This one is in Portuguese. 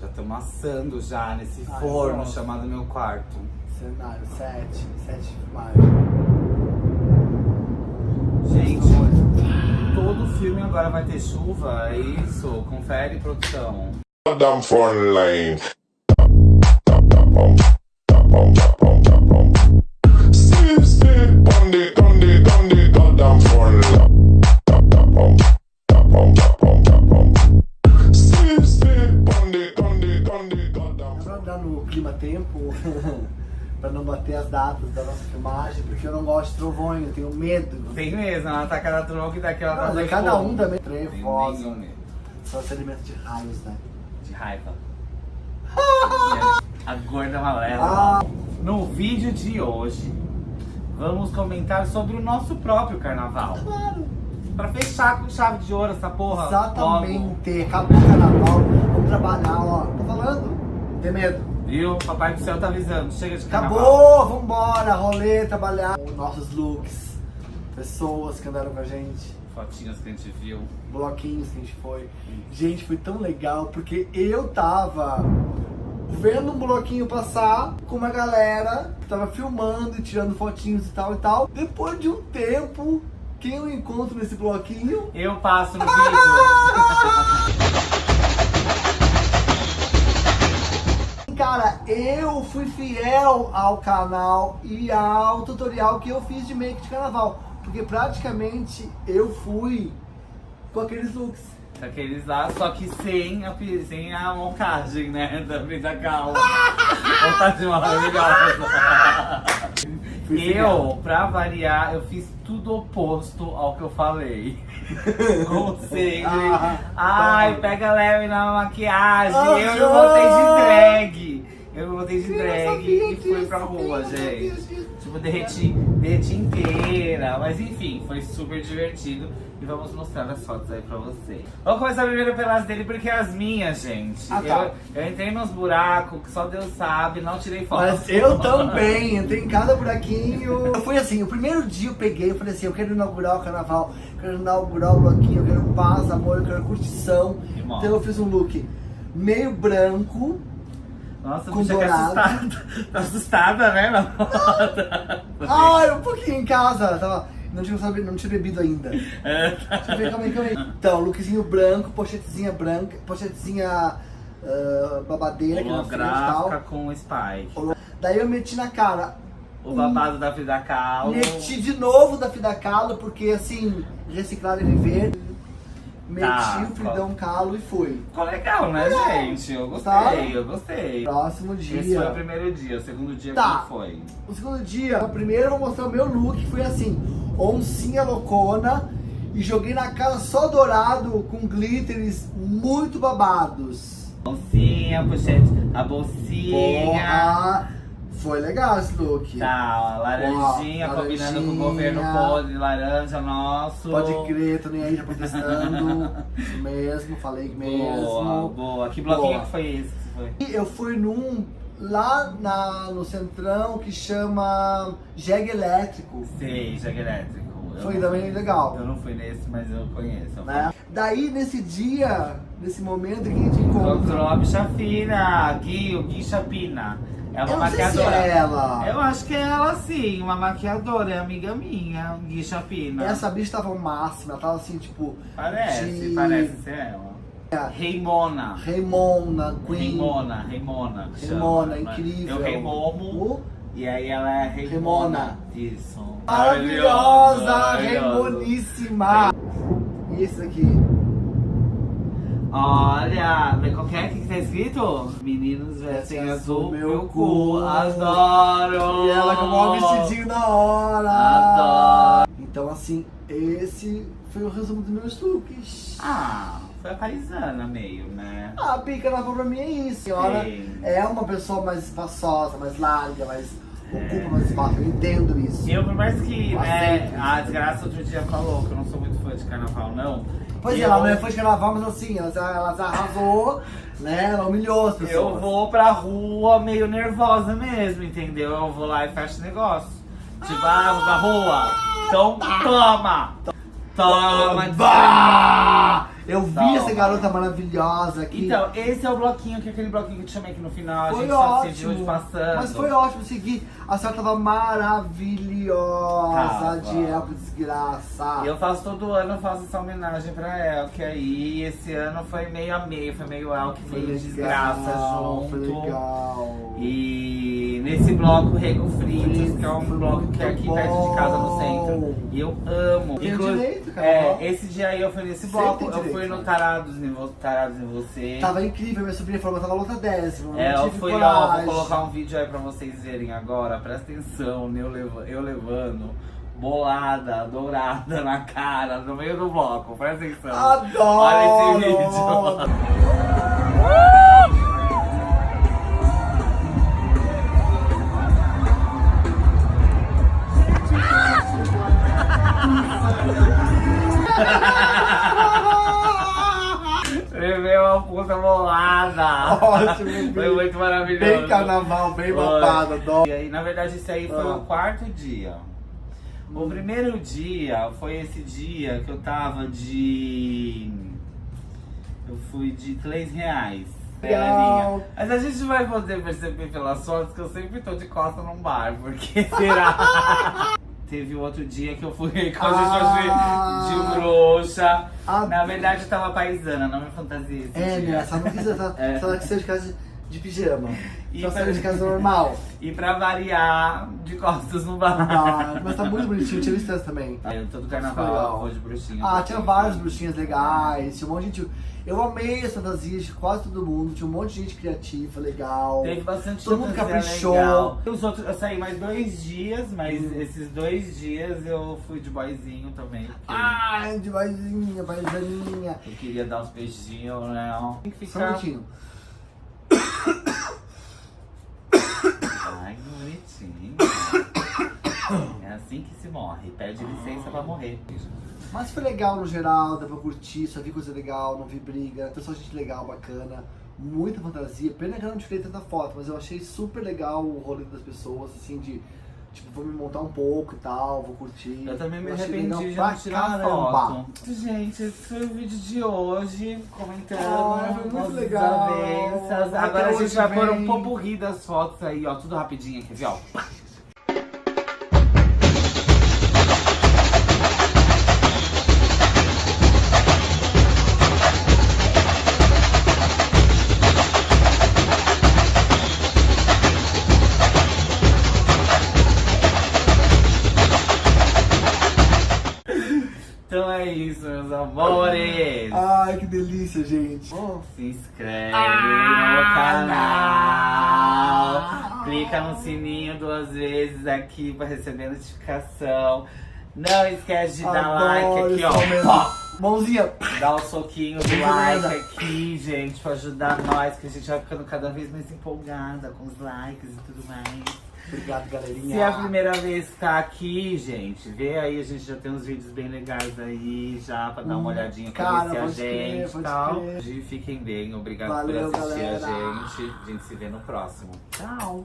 Já estamos assando já nesse Ai, forno nossa. chamado meu quarto. Cenário 7, 7 de filmagem. Gente, todo filme agora vai ter chuva, é isso? Confere, produção. Damn front line. No clima tempo, pra não bater as datas da nossa filmagem, porque eu não gosto de trovões, eu tenho medo. Tem mesmo, ela tá cada tronco e daquela Não, tá mas é cada um também trevosa. Só se alimenta de raios, né? De raiva. a gorda amarela. Ah. No vídeo de hoje, vamos comentar sobre o nosso próprio carnaval. Claro. Pra fechar com chave de ouro essa porra. logo. Exatamente. Acabou o carnaval, vamos trabalhar, ó. Tô falando? Não tem medo. Viu? Papai do céu tá avisando. Chega de carnaval. Acabou, vambora, rolê, trabalhar. Os nossos looks, pessoas que andaram com a gente, Fotinhas que a gente viu. bloquinhos que a gente foi. Gente, foi tão legal porque eu tava vendo um bloquinho passar com uma galera que tava filmando e tirando fotinhos e tal e tal. Depois de um tempo, quem eu encontro nesse bloquinho? Eu passo no vídeo. Cara, eu fui fiel ao canal e ao tutorial que eu fiz de make de carnaval. Porque praticamente eu fui com aqueles looks. Aqueles lá, só que sem a, sem a montagem, né? Da Frida Kahlo. montagem maravilhosa. Eu, pra variar, eu fiz tudo oposto ao que eu falei. Sempre. Ah, Ai, pega leve na maquiagem. Eu não botei de drag. Eu não botei de drag e fui pra rua, gente. Tipo, derreti, derreti inteira. Mas enfim, foi super divertido. E vamos mostrar as fotos aí pra vocês. Vamos começar primeiro pelas dele, porque as minhas, gente. Ah, tá. eu, eu entrei nos buracos que só Deus sabe, não tirei foto. Mas eu também, entrei em cada buraquinho. Eu fui assim, o primeiro dia eu peguei, eu falei assim, eu quero inaugurar o carnaval, eu quero inaugurar o bloquinho, eu quero paz, amor, eu quero curtição. Então eu fiz um look meio branco, Nossa, com bicha que dourado. assustada. Tá assustada, né? Não. Ai, um pouquinho em casa, tava, não tinha, sabido, não tinha bebido ainda. É. Deixa eu ver, calma aí, calma aí. Então, lookzinho branco, pochetezinha branca, pochetezinha ah, babadeira na Holográfica com Spike. Daí eu meti na cara, O babado da Frida Kahlo. meti de novo da Frida Kahlo, porque assim, reciclar e viver. Meti Tá, o Fridão Kahlo e fui. Ficou legal, né, gente? Eu gostei, Tá. eu gostei. Próximo Esse foi o dia. primeiro dia, o segundo dia Tá. como foi? O segundo dia, o primeiro eu vou mostrar o meu look, foi assim, oncinha loucona e joguei na cara só dourado com glitters muito babados. Bolsinha, pochete, a bolsinha. Porra, foi legal esse look. Tá, ó, laranjinha, Ó, combinando com o governo podre, laranja nosso. Pode crer, tô nem aí, já protestando. Isso mesmo, falei mesmo. Boa, boa. Que bloquinho Boa. que foi esse? que Foi? Eu fui num lá na, no centrão que chama Jeg Elétrico. Sei, jogo elétrico. Eu Foi também fui- legal. Eu não fui nesse, mas eu conheço. Né? Daí nesse dia, nesse momento que a gente Encontrou encontra. a bicha fina, Gui, o Gui Chapina. É uma Eu sei se maquiadora. é ela. Eu acho que é ela sim, uma maquiadora, é amiga minha, Gui Chapina. Essa bicha tava o máximo, ela tava assim, tipo. Parece, de- parece ser ela. É. Reimona. Raimona, Queen. Reimona, Reimona. Reimona, né? incrível. Eu Reimomo. O- E aí ela é Reimona. Reimona. Isso. Maravilhosa, Maravilhosa. Reimoníssima. E esse daqui? Olha, vê qual que é? O que que tá escrito? Meninos vestem Vestem azul, azul, meu meu cu, cu. adoro! E ela com o maior vestidinho da hora. Adoro! Então, assim, esse foi o resumo dos meus looks. Ah, foi a paisana meio, né? A pica na pra mim é isso. A senhora Sim. é uma pessoa mais espaçosa, mais larga, mais ocupa mais espaço. Eu entendo isso. Eu, por mais que, Eu né, aceito. a desgraça outro dia falou que eu não sou muito fã de carnaval, não. Pois é, ela não é fã de carnaval, mas assim, ela, ela arrasou, né? Ela humilhou as pessoas. Eu vou pra rua meio nervosa mesmo, entendeu? Eu vou lá e fecho negócio. Tipo, ah, vou pra rua. Então toma! Toma! Bah! Eu vi Toma. essa garota maravilhosa aqui. Então, esse é o bloquinho, que é aquele bloquinho que eu te chamei aqui no final. A foi gente só se viu ótimo. de passando. Mas foi ótimo seguir. A senhora tava maravilhosa Tava. de Elco desgraça. Eu faço todo ano, eu faço essa homenagem pra El, que aí esse ano foi meio a meio, foi meio El que Foi fez legal, desgraça junto. Foi legal. E nesse bloco Rego Fritos, que é um bloco que é aqui perto de casa no bom. centro. E eu amo. Tem Inclu- É, esse dia aí eu fui nesse bloco, eu direito, fui no né? Tarados em, Vo- Tarados em Você. Tava incrível, minha sobrinha falou eu tava lotadésima. É, não eu fui, ó, vou colocar um vídeo aí pra vocês verem agora, presta atenção, eu, leva- eu levando bolada, dourada na cara, no meio do bloco, presta atenção. Adoro! Olha esse vídeo. Puta bolada. Ótimo, Foi muito maravilhoso. Bem carnaval, bem adoro. E aí, na verdade, esse aí foi Ah. o quarto dia. O primeiro dia foi esse dia que eu tava de. Eu fui de 3 reais. Legal. Belezinha. Mas a gente vai poder perceber pelas fotos que eu sempre tô de costa num bar, porque será? Teve outro dia que eu fui com a Ah. de bruxa. Ah. Na verdade, eu tava paisana, não me fantasia É, dia. né? Só não quis essa, É. só que de casa de pijama. E Só pra- saiu de casa normal. E pra variar, de costas no bar. Ah, mas tá muito bonitinho, tinha essa também. Aí, todo Foi carnaval vou de bruxinha. Ah, tinha várias bruxinhas legais, tinha um monte de gente. Eu amei as fantasias de quase todo mundo, tinha um monte de gente criativa, legal. Teve bastante Todo mundo caprichou. legal. Os outros, eu saí mais dois dias, mas Hum. esses dois dias eu fui de boyzinho também. Porque Ai, de vaizinha, vaizinha. eu queria dar uns beijinhos, né? Tem que Só um ficar. minutinho. Bonitinho. É assim que se morre. Pede licença pra morrer. Mas foi legal no geral, deu pra curtir, só vi coisa legal, não vi briga, pessoal, gente legal, bacana, muita fantasia. Pena que eu não tirei tanta foto, mas eu achei super legal o rolê das pessoas, assim, de tipo, vou me montar um pouco e tal, vou curtir. Eu também me arrependi de não tirar caramba. foto. Gente, esse foi o vídeo de hoje, comentando Ai, foi muito legal. Agora a gente vai pôr um popurri das fotos aí, ó, tudo rapidinho aqui, ó. Isso, meus amores. Ai, que delícia, gente. Se inscreve Ah, no canal. Clica no sininho duas vezes aqui para receber notificação. Não esquece de dar like aqui, momento. ó. Mãozinha. Dá o soquinho do like aqui, gente, pra ajudar nós, que a gente vai ficando cada vez mais empolgada com os likes e tudo mais. Obrigado, galerinha. Se é a primeira vez que tá aqui, gente, vê aí, a gente já tem uns vídeos bem legais aí, já pra dar uma Hum, olhadinha, cara, conhecer a pode crer, gente e tal. crer. E fiquem bem, obrigado Valeu, por assistir galera. a gente. A gente se vê no próximo. Tchau!